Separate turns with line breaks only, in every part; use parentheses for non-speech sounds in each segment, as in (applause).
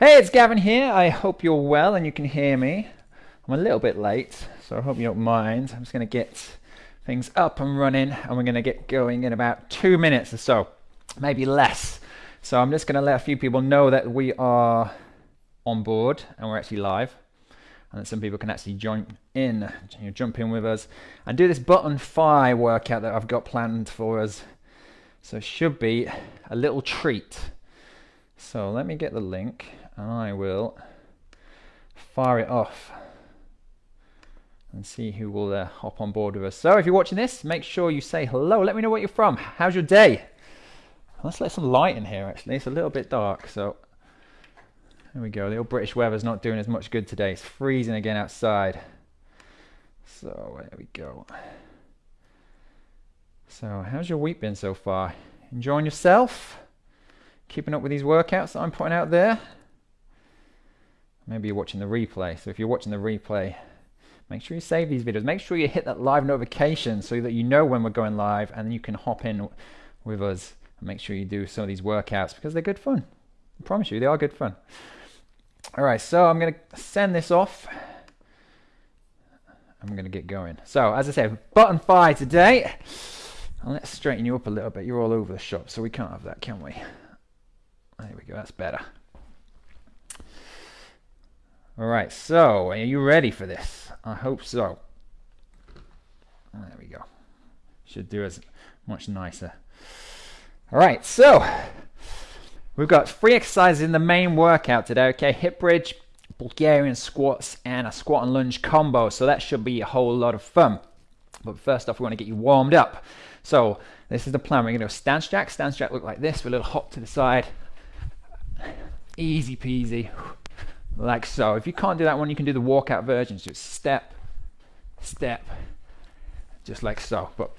Hey, it's Gavin here. I hope you're well and you can hear me. I'm a little bit late, so I hope you don't mind. I'm just going to get things up and running and we're going to get going in about two minutes or so, maybe less. So I'm just going to let a few people know that we are on board and we're actually live and that some people can actually join in, jump in with us and do this button five workout that I've got planned for us. So it should be a little treat. So let me get the link. I will fire it off and see who will uh, hop on board with us. So if you're watching this, make sure you say hello. Let me know where you're from. How's your day? Let's let some light in here actually. It's a little bit dark, so there we go. The old British weather's not doing as much good today. It's freezing again outside. So there we go. So how's your week been so far? Enjoying yourself? Keeping up with these workouts that I'm putting out there? Maybe you're watching the replay. So if you're watching the replay, make sure you save these videos. Make sure you hit that live notification so that you know when we're going live and you can hop in with us and make sure you do some of these workouts because they're good fun. I promise you, they are good fun. All right, so I'm going to send this off. I'm going to get going. So, as I said, button five today. And let's straighten you up a little bit. You're all over the shop, so we can't have that, can we? There we go, that's better. All right, so are you ready for this? I hope so. There we go. Should do us much nicer. All right, so we've got three exercises in the main workout today. Okay, hip bridge, Bulgarian squats, and a squat and lunge combo. So that should be a whole lot of fun. But first off, we want to get you warmed up. So this is the plan. We're going to do stance jack. Stance jack look like this with a little hop to the side. Easy peasy like so. If you can't do that one, you can do the walkout version. So step, step, just like so. But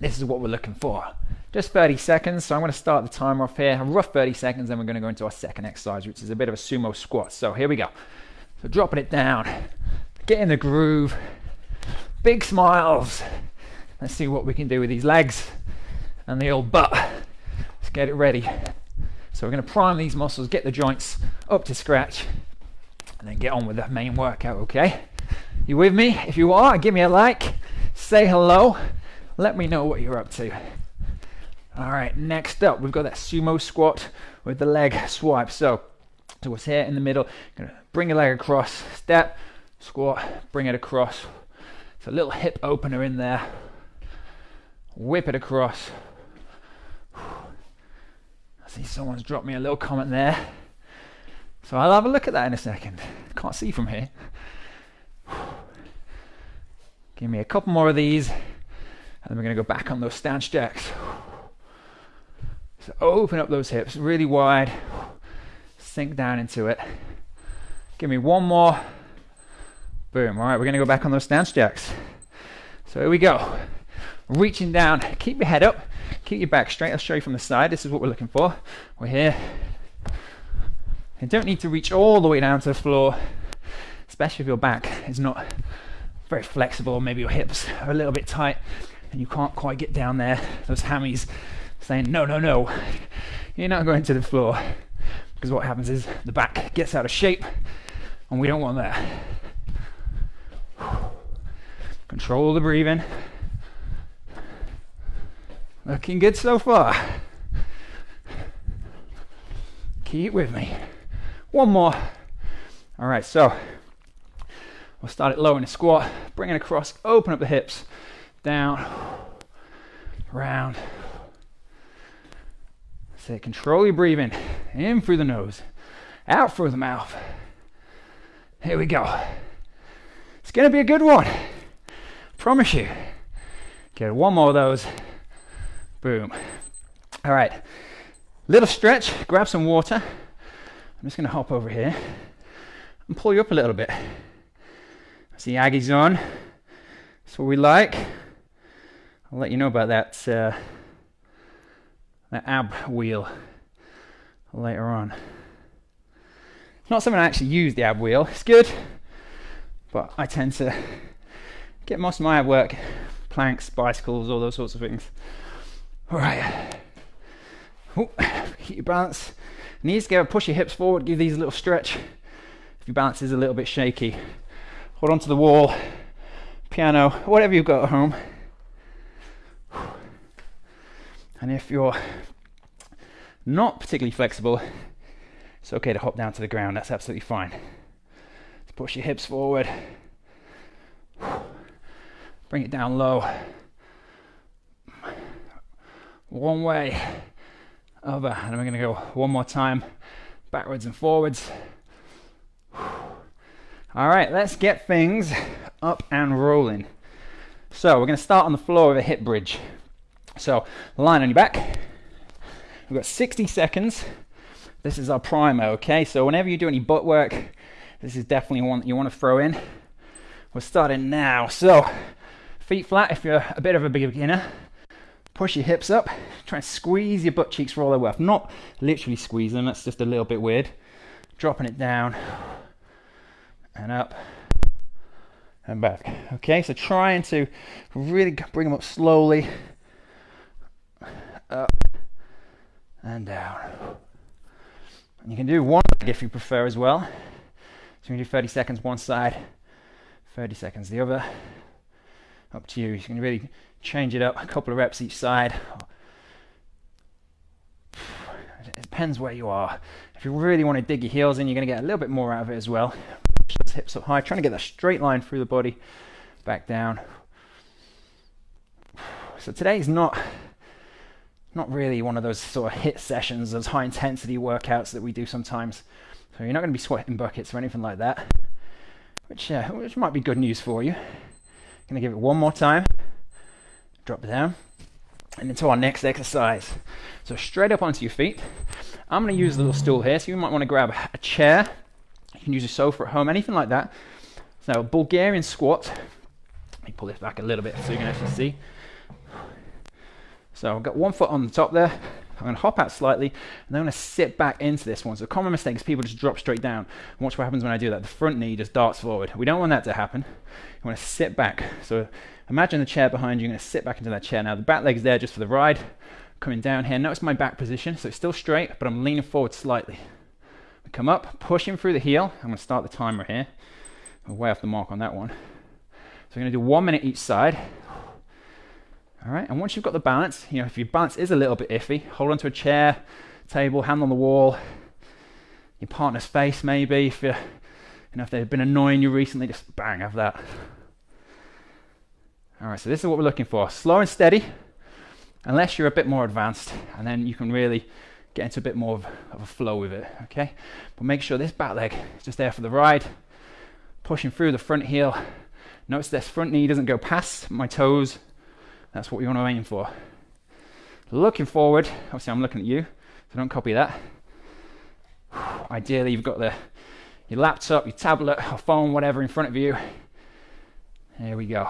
this is what we're looking for. Just 30 seconds. So I'm going to start the timer off here. A rough 30 seconds, then we're going to go into our second exercise, which is a bit of a sumo squat. So here we go. So dropping it down, get in the groove, big smiles. Let's see what we can do with these legs and the old butt. Let's get it ready. So we're going to prime these muscles, get the joints up to scratch and then get on with the main workout, okay? You with me? If you are, give me a like, say hello, let me know what you're up to. All right, next up, we've got that sumo squat with the leg swipe. So, so what's here in the middle, gonna bring your leg across, step, squat, bring it across. It's a little hip opener in there. Whip it across. I see someone's dropped me a little comment there. So I'll have a look at that in a second. Can't see from here. Give me a couple more of these, and then we're going to go back on those stance jacks. So open up those hips really wide, sink down into it. Give me one more. Boom. All right, we're going to go back on those stance jacks. So here we go. Reaching down, keep your head up, keep your back straight. I'll show you from the side. This is what we're looking for. We're here. You don't need to reach all the way down to the floor, especially if your back is not very flexible, maybe your hips are a little bit tight and you can't quite get down there. Those hammies saying, no, no, no, you're not going to the floor. Because what happens is the back gets out of shape and we don't want that. Control the breathing. Looking good so far. Keep with me. One more. All right, so we'll start it low in a squat, bring it across, open up the hips, down, round. Say, control your breathing. In through the nose, out through the mouth. Here we go. It's going to be a good one. Promise you. Get one more of those. Boom. All right. Little stretch. Grab some water. I'm just going to hop over here and pull you up a little bit. See Aggie's on. That's what we like. I'll let you know about that uh, that ab wheel later on. It's not something I actually use the ab wheel. It's good, but I tend to get most of my ab work planks, bicycles, all those sorts of things. All right. Ooh, keep your balance Knees together, push your hips forward, give these a little stretch. If your balance is a little bit shaky, hold on to the wall, piano, whatever you've got at home. And if you're not particularly flexible, it's okay to hop down to the ground. That's absolutely fine. push your hips forward. Bring it down low. One way, over, and we're going to go one more time, backwards and forwards. All right, let's get things up and rolling. So we're going to start on the floor with a hip bridge. So line on your back. We've got 60 seconds. This is our primer, okay? So whenever you do any butt work, this is definitely one that you want to throw in. We're starting now. So feet flat if you're a bit of a beginner. Push your hips up. Try and squeeze your butt cheeks for all they're worth. Not literally squeeze them, that's just a little bit weird. Dropping it down and up and back. Okay, so trying to really bring them up slowly. Up and down. And you can do one leg if you prefer as well. So you can do 30 seconds one side, 30 seconds the other. Up to you. You can really change it up a couple of reps each side. It depends where you are. If you really want to dig your heels in, you're going to get a little bit more out of it as well. Push those hips up high, trying to get that straight line through the body, back down. So today's not not really one of those sort of HIIT sessions, those high intensity workouts that we do sometimes. So you're not going to be sweating buckets or anything like that, which uh, which might be good news for you. Going to give it one more time. Drop down. And into our next exercise. So straight up onto your feet. I'm going to use a little stool here, so you might want to grab a chair. You can use a sofa at home, anything like that. So Bulgarian squat. Let me pull this back a little bit so you can actually see. So I've got one foot on the top there. I'm going to hop out slightly and then I'm going to sit back into this one. So a common mistake is people just drop straight down. Watch what happens when I do that. The front knee just darts forward. We don't want that to happen. You want to sit back. So imagine the chair behind you. You're going to sit back into that chair. Now the back leg's there just for the ride. Coming down here. Notice my back position. So it's still straight, but I'm leaning forward slightly. I come up, pushing through the heel. I'm going to start the timer here. I'm way off the mark on that one. So we're going to do one minute each side. All right, and once you've got the balance, you know, if your balance is a little bit iffy, hold onto a chair, table, hand on the wall, your partner's face maybe, if you you know, if they've been annoying you recently, just bang, have that. All right, so this is what we're looking for. Slow and steady, unless you're a bit more advanced, and then you can really get into a bit more of, of a flow with it, okay? But make sure this back leg is just there for the ride, pushing through the front heel. Notice this front knee doesn't go past my toes, that's what we want to aim for. Looking forward, obviously I'm looking at you, so don't copy that. (sighs) Ideally, you've got the your laptop, your tablet, or phone, whatever in front of you. Here we go.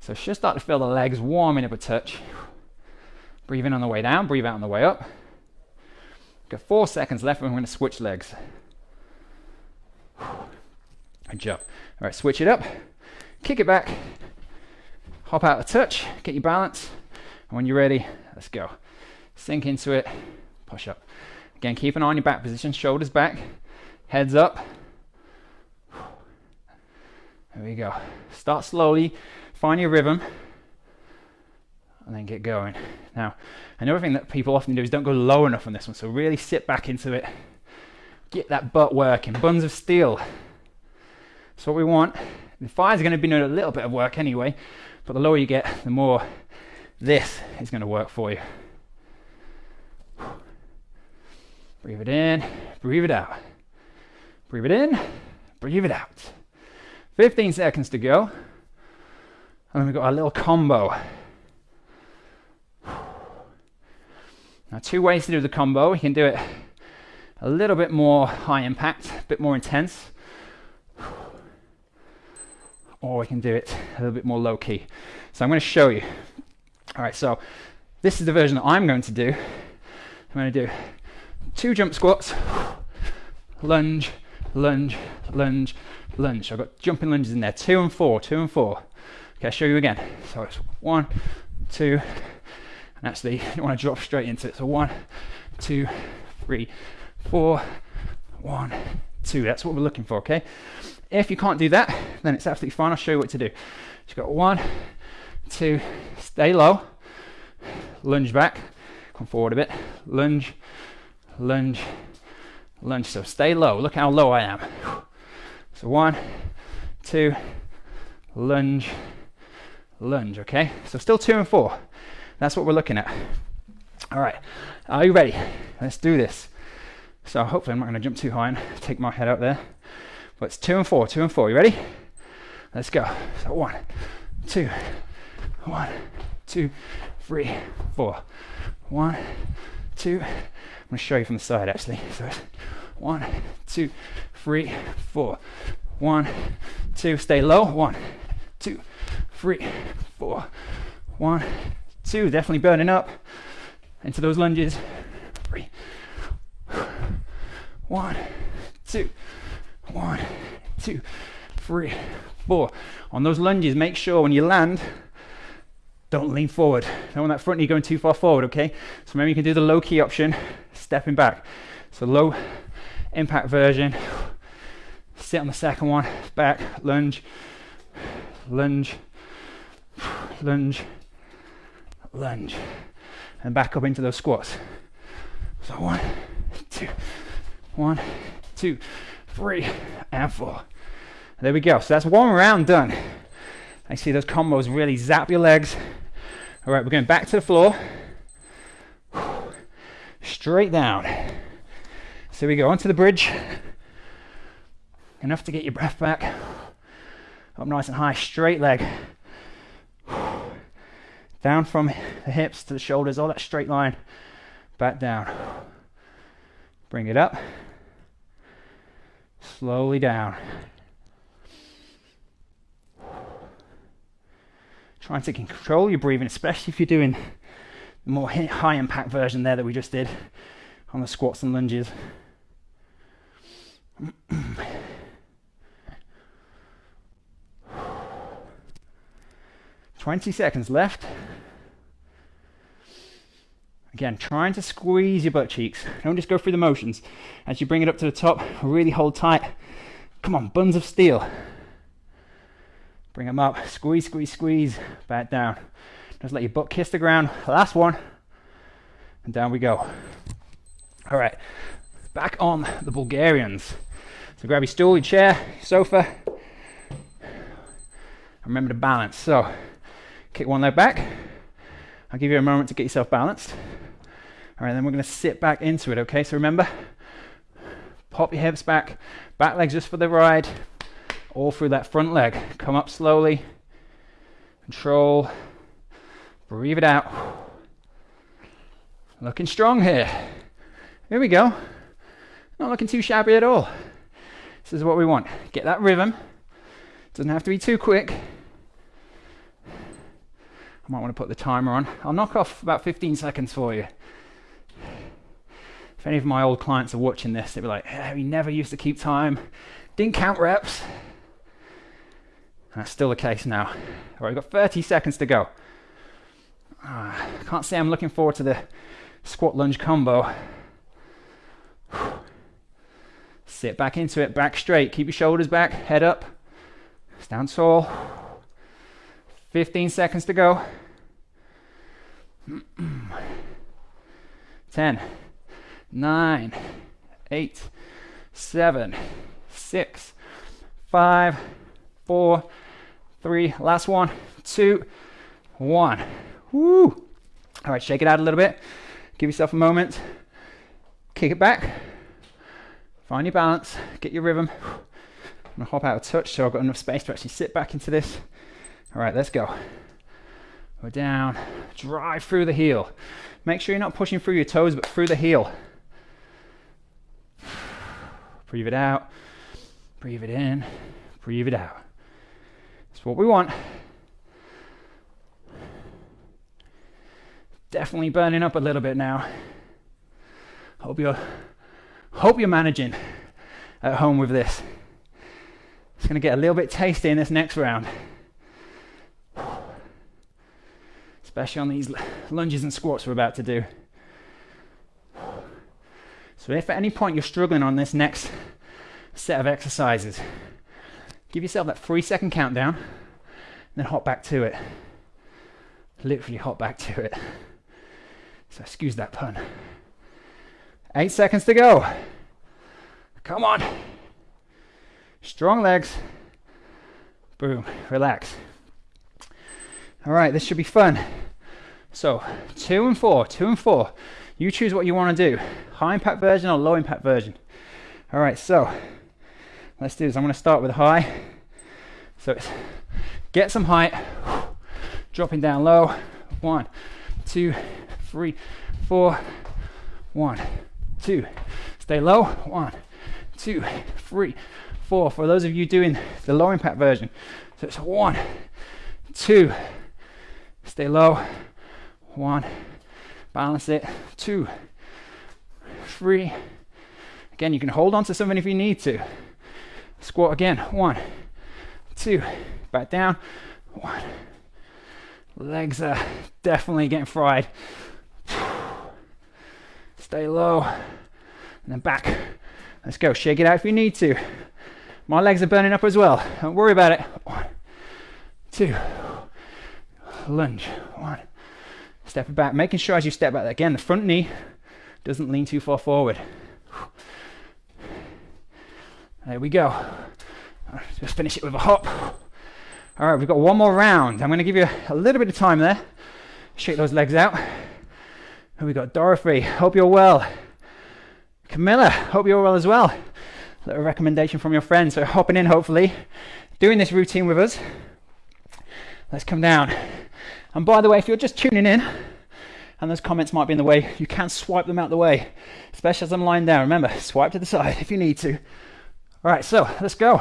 So just start to feel the legs warming up a touch. Breathe in on the way down, breathe out on the way up. Got four seconds left and we're going to switch legs. (sighs) Good job. All right, switch it up. Kick it back hop out a touch, get your balance, and when you're ready, let's go. Sink into it, push up. Again, keep an eye on your back position, shoulders back, heads up. There we go. Start slowly, find your rhythm, and then get going. Now, another thing that people often do is don't go low enough on this one, so really sit back into it. Get that butt working. Buns of steel. That's what we want. The fire's to be doing a little bit of work anyway, but the lower you get, the more this is going to work for you. Breathe it in, breathe it out. Breathe it in, breathe it out. 15 seconds to go. And then we've got our little combo. Now, two ways to do the combo. You can do it a little bit more high impact, a bit more intense or we can do it a little bit more low key. So I'm going to show you. All right, so this is the version that I'm going to do. I'm going to do two jump squats, lunge, lunge, lunge, lunge. So I've got jumping lunges in there, two and four, two and four. Okay, I'll show you again. So it's one, two, and actually you want to drop straight into it. So one, two, three, four, one, two. That's what we're looking for, okay? If you can't do that, then it's absolutely fine. I'll show you what to do. You've got one, two, stay low, lunge back, come forward a bit, lunge, lunge, lunge. So stay low. Look how low I am. So one, two, lunge, lunge. Okay. So still two and four. That's what we're looking at. All right. Are you ready? Let's do this. So hopefully I'm not going to jump too high and take my head out there. But it's two and four, two and four. You ready? Let's go. So one, two, one, two, three, four. One, two. I'm to show you from the side actually. So one, two, three, four. One, two. Stay low. One, two, three, four. One, two. Definitely burning up into those lunges. Three. One, two, one, two, three, four. On those lunges, make sure when you land, don't lean forward. Don't want that front knee going too far forward, okay? So maybe you can do the low key option, stepping back. So low impact version. Sit on the second one, back, lunge, lunge, lunge, lunge, and back up into those squats. So one, two, one, two, three, and four. There we go. So that's one round done. I see those combos really zap your legs. All right, we're going back to the floor. Straight down. So we go onto the bridge. Enough to get your breath back. Up nice and high, straight leg. Down from the hips to the shoulders, all that straight line. Back down. Bring it up. Slowly down. Trying to control your breathing, especially if you're doing the more high impact version there that we just did on the squats and lunges. (clears throat) 20 seconds left. Again, trying to squeeze your butt cheeks. Don't just go through the motions. As you bring it up to the top, really hold tight. Come on, buns of steel. Bring them up. Squeeze, squeeze, squeeze. Back down. Just let your butt kiss the ground. Last one. And down we go. All right. Back on the Bulgarians. So grab your stool, your chair, your sofa. Remember to balance. So kick one leg back. I'll give you a moment to get yourself balanced. All right, then we're going to sit back into it, okay? So remember, pop your hips back, back legs just for the ride, all through that front leg. Come up slowly, control, breathe it out. Looking strong here. Here we go. Not looking too shabby at all. This is what we want. Get that rhythm. Doesn't have to be too quick. I might want to put the timer on. I'll knock off about 15 seconds for you. If any of my old clients are watching this, they'll be like, hey, we never used to keep time, didn't count reps. And that's still the case now. All right, we've got 30 seconds to go. Uh, can't say I'm looking forward to the squat lunge combo. (sighs) Sit back into it, back straight. Keep your shoulders back, head up. Stand tall. 15 seconds to go. (clears throat) 10, nine, eight, seven, six, five, four, three, last one, two, one. Woo! All right, shake it out a little bit. Give yourself a moment. Kick it back. Find your balance. Get your rhythm. I'm gonna hop out of touch so I've got enough space to actually sit back into this. All right, let's go. Go down. Drive through the heel. Make sure you're not pushing through your toes, but through the heel. Breathe it out. Breathe it in. Breathe it out. That's what we want. Definitely burning up a little bit now. Hope you're hope you're managing at home with this. It's going to get a little bit tasty in this next round. especially on these lunges and squats we're about to do.
So if at any point you're struggling on this next set of exercises, give yourself that three second countdown, and then hop back to it. Literally hop back to it. So excuse that pun. Eight seconds to go. Come on. Strong legs. Boom. Relax. All right, this should be fun. So, two and four, two and four. You choose what you want to do high impact version or low impact version. All right, so let's do this. I'm going to start with high. So, it's get some height, dropping down low. One, two, three, four. One, two. Stay low. One, two, three, four. For those of you doing the low impact version, so it's one, two, stay low, one, balance it, two, three. Again, you can hold on to something if you need to. Squat again, one, two, back down, one. Legs are definitely getting fried. Stay low, and then back. Let's go. Shake it out if you need to. My legs are burning up as well. Don't worry about it. One, two, lunge. One, step back. Making sure as you step back, again, the front knee doesn't lean too far forward. There we go. Just finish it with a hop. All right, we've got one more round. I'm going to give you a little bit of time there. Shake those legs out. And we got Dorothy. Hope you're well. Camilla, hope you're well as well. Little recommendation from your friend. So hopping in, hopefully, doing this routine with us. Let's come down. And by the way, if you're just tuning in and those comments might be in the way, you can swipe them out the way, especially as I'm lying down. Remember, swipe to the side if you need to. All right, so let's go.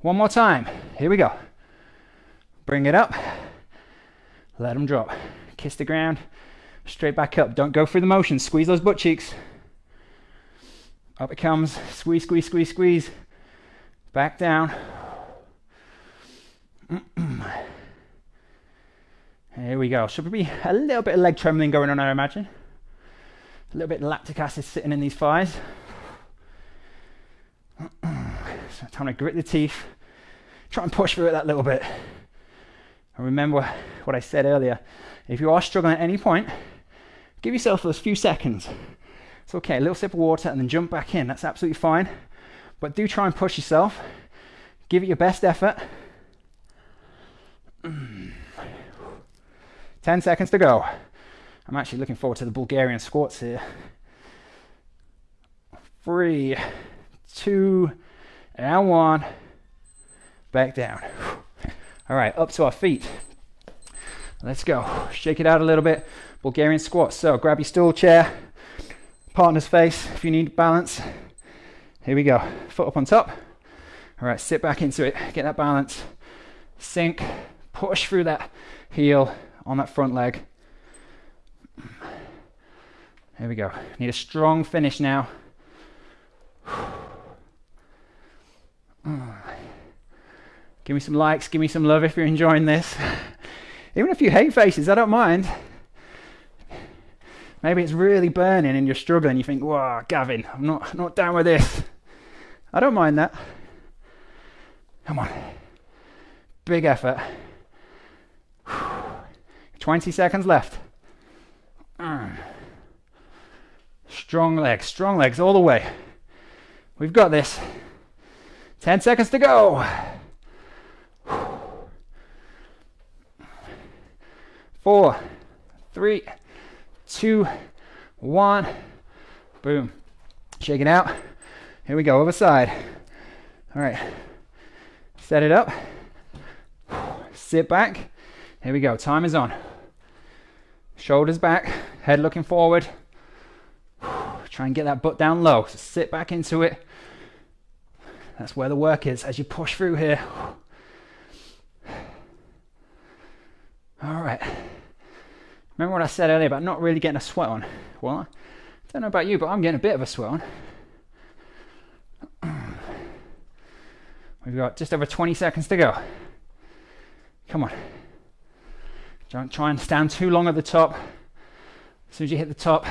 One more time. Here we go. Bring it up. Let them drop. Kiss the ground. Straight back up. Don't go through the motion. Squeeze those butt cheeks. Up it comes. Squeeze, squeeze, squeeze, squeeze. Back down. (clears throat) Here we go. Should be a little bit of leg trembling going on, I imagine. A little bit of lactic acid sitting in these thighs. (clears throat) so time to grit the teeth. Try and push through it that little bit. And remember what I said earlier. If you are struggling at any point, give yourself those few seconds. It's okay, a little sip of water and then jump back in. That's absolutely fine. But do try and push yourself. Give it your best effort. (clears throat) 10 seconds to go. I'm actually looking forward to the Bulgarian squats here. Three, two, and one. Back down. All right, up to our feet. Let's go. Shake it out a little bit. Bulgarian squats. So grab your stool chair, partner's face if you need balance. Here we go. Foot up on top. All right, sit back into it. Get that balance. Sink. Push through that heel on that front leg. Here we go. Need a strong finish now. (sighs) Give me some likes, give me some love if you're enjoying this. (laughs) Even if you hate faces, I don't mind. Maybe it's really burning and you're struggling. You think, "Wow, Gavin, I'm not not down with this." I don't mind that. Come on. Big effort. 20 seconds left. Strong legs, strong legs all the way. We've got this. 10 seconds to go. Four, three, two, one. Boom. Shake it out. Here we go, other side. All right. Set it up. Sit back. Here we go. Time is on. Shoulders back, head looking forward. (sighs) Try and get that butt down low. So sit back into it. That's where the work is as you push through here. (sighs) All right. Remember what I said earlier about not really getting a sweat on? Well, I don't know about you, but I'm getting a bit of a sweat on. (clears throat) We've got just over 20 seconds to go. Come on. Don't try and stand too long at the top. As soon as you hit the top,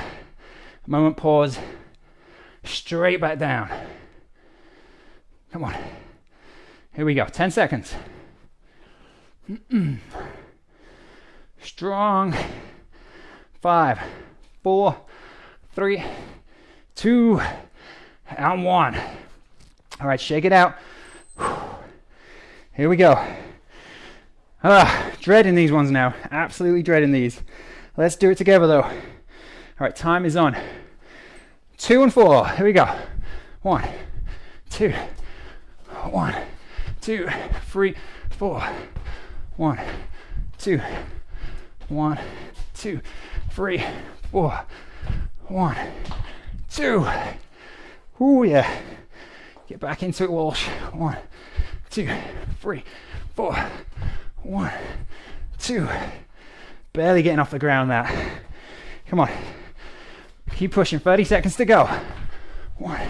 moment pause, straight back down. Come on. Here we go. 10 seconds. (clears throat) Strong. Five, four, three, two, and one. All right, shake it out. Here we go. Ah, dreading these ones now. Absolutely dreading these. Let's do it together though. All right, time is on. Two and four. Here we go. One, two, one, two, three, four. One, two, one, two, three, four. One, two. Ooh, yeah. Get back into it, Walsh. One, two, three, four. One, two. Barely getting off the ground that. Come on. Keep pushing. 30 seconds to go. One,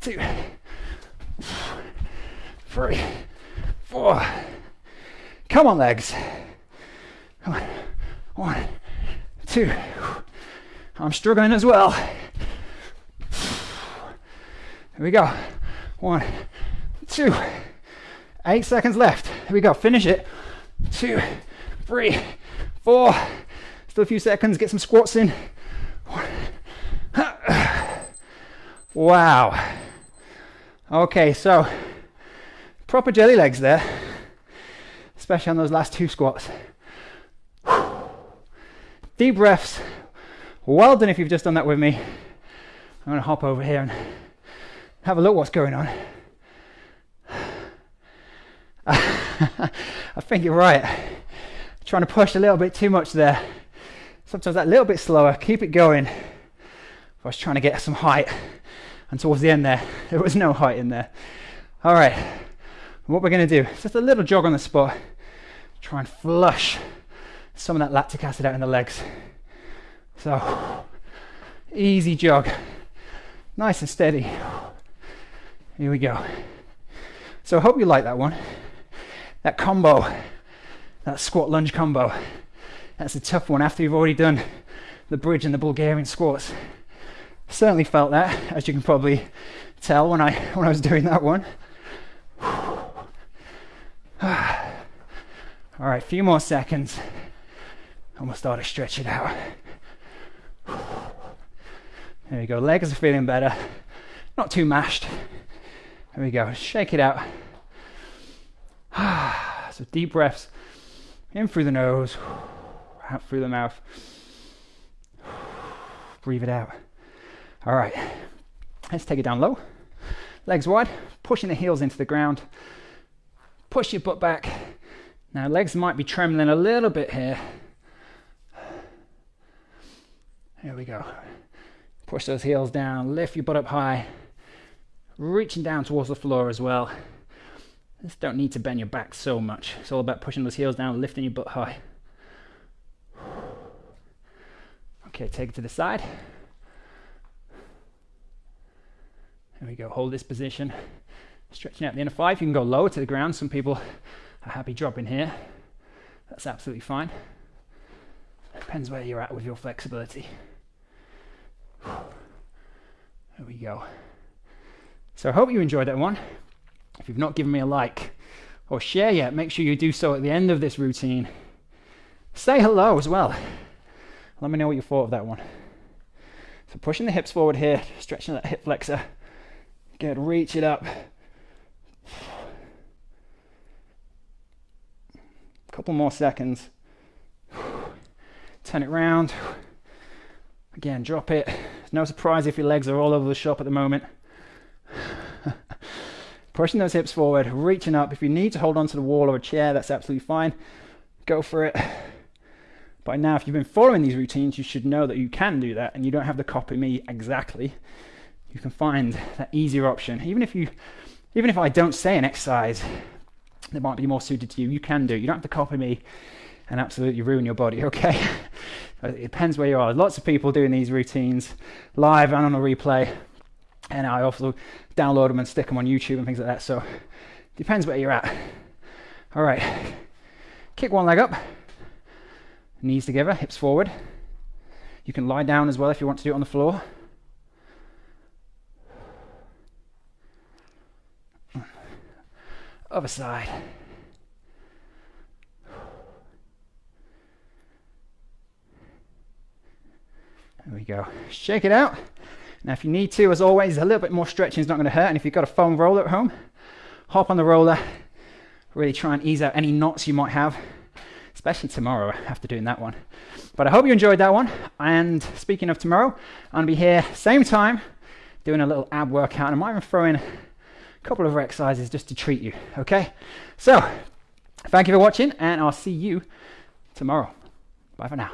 two, three, four. Come on, legs. Come on. One, two. I'm struggling as well. Here we go. One, two. Eight seconds left. Here we go. Finish it. Two, three, four. Still a few seconds. Get some squats in. Wow. Okay, so proper jelly legs there, especially on those last two squats. Deep breaths. Well done if you've just done that with me. I'm going to hop over here and have a look what's going on. (laughs) I think you're right. Trying to push a little bit too much there. Sometimes that little bit slower. Keep it going. I was trying to get some height, and towards the end there, (laughs) there was no height in there. All right, what we're going to do, just a little jog on the spot. Try and flush some of that lactic acid out in the legs. So, easy jog, nice and steady. Here we go. So I hope you like that one. That combo, that squat lunge combo, that's a tough one after you've already done the bridge and the Bulgarian squats. Certainly felt that, as you can probably tell when I (laughs) when I was doing that one. (sighs) All right, a few more seconds, and we'll start to stretch it out. There we go. Legs are feeling better, not too mashed. There we go. Shake it out. (sighs) so deep breaths in through the nose, (sighs) out through the mouth. (sighs) Breathe it out. All right. Let's take it down low. Legs wide, pushing the heels into the ground. Push your butt back. Now, legs might be trembling a little bit here. Here we go. Push those heels down, lift your butt up high, reaching down towards the floor as well. Just don't need to bend your back so much. It's all about pushing those heels down, lifting your butt high. Okay, take it to the side. There we go. Hold this position. Stretching out the inner thigh. You can go lower to the ground. Some people are happy dropping here. That's absolutely fine. Depends where you're at with your flexibility. There we go. So I hope you enjoyed that one. If you've not given me a like or share yet, make sure you do so at the end of this routine. Say hello as well. Let me know what you thought of that one. So pushing the hips forward here, stretching that hip flexor. Good, reach it up. Couple more seconds. Turn it round. Again, drop it. No surprise if your legs are all over the shop at the moment. Pushing those hips forward, reaching up. If you need to hold onto the wall or a chair, that's absolutely fine. Go for it. By now, if you've been following these routines, you should know that you can do that and you don't have to copy me exactly. You can find that easier option. Even if you, even if I don't say an exercise that might be more suited to you, you can do. You don't have to copy me and absolutely ruin your body, (laughs) okay? it depends where you are. Lots of people doing these routines live and on a replay and I also download them and stick them on YouTube and things like that. So depends where you're at. All right, kick one leg up, knees together, hips forward. You can lie down as well if you want to do it on the floor. Other side. There we go. Shake it out. Now, if you need to, as always, a little bit more stretching is not going to hurt. And if you've got a foam roller at home, hop on the roller. Really try and ease out any knots you might have, especially tomorrow after doing that one. But I hope you enjoyed that one. And speaking of tomorrow, I'm going to be here same time doing a little ab workout. And I might even throw in a couple of exercises just to treat you. Okay? So, thank you for watching, and I'll see you tomorrow. Bye for now.